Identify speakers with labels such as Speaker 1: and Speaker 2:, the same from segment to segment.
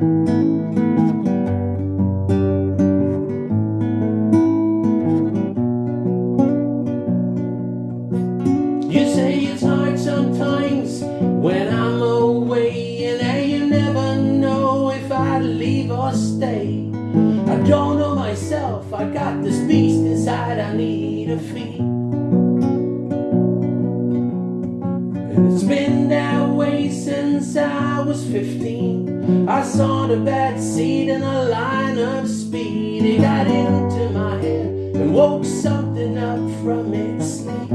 Speaker 1: You say it's hard sometimes when I'm away And now you never know if I leave or stay. I don't know myself, I got this beast inside I need to feed. And it's been that way since I was 15 I saw the bad seed in a line of speed. It got into my head and woke something up from its sleep.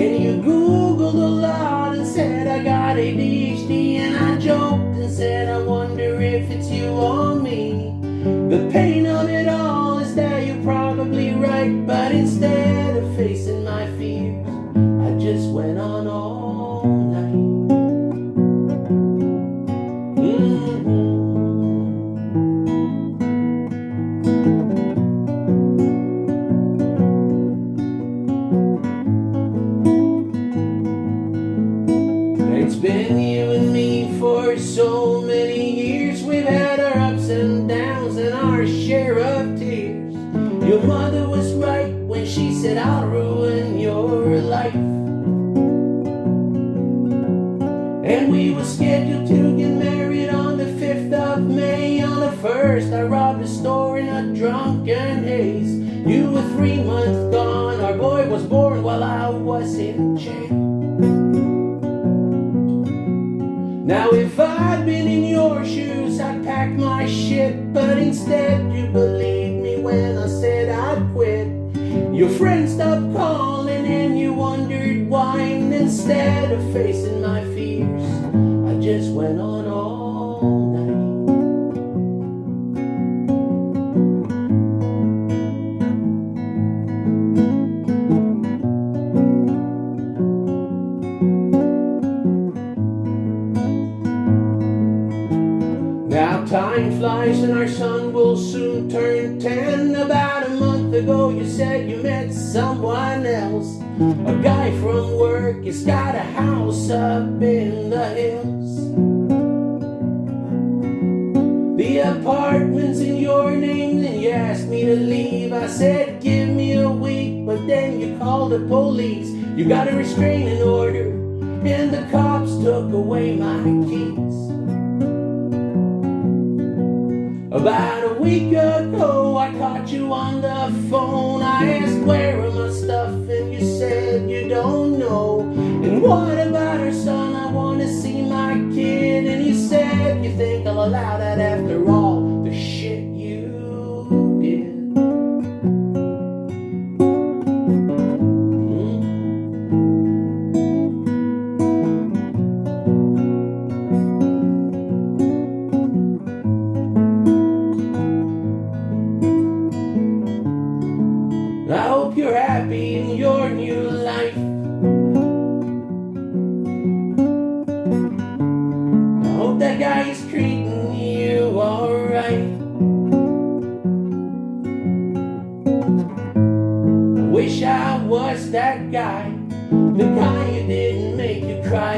Speaker 1: And you Googled a lot and said I got ADHD. And I joked and said I wonder if it's you or me. The pain of it all been you and me for so many years. We've had our ups and downs and our share of tears. Your mother was right when she said, I'll ruin your life. And we were scheduled to get married on the 5th of May. On the 1st, I robbed a store in a drunken haze. You were three months gone. Our boy was born while I was in jail. Now if I'd been in your shoes, I'd pack my shit, but instead you believed me when I said I'd quit. Your friends stopped calling and you wondered why, and instead of facing my fears, I just went on time flies and our son will soon turn 10. About a month ago, you said you met someone else. A guy from work, he's got a house up in the hills. The apartment's in your name, then you asked me to leave. I said, give me a week, but then you called the police. You got a restraining order, and the cops took away my keys. About a week ago, I caught you on the phone. I asked where are my stuff, and you said you don't know. And what about her son? I want to see my kid. And you said you think I'll allow that after that guy is treating you alright. I wish I was that guy, the guy who didn't make you cry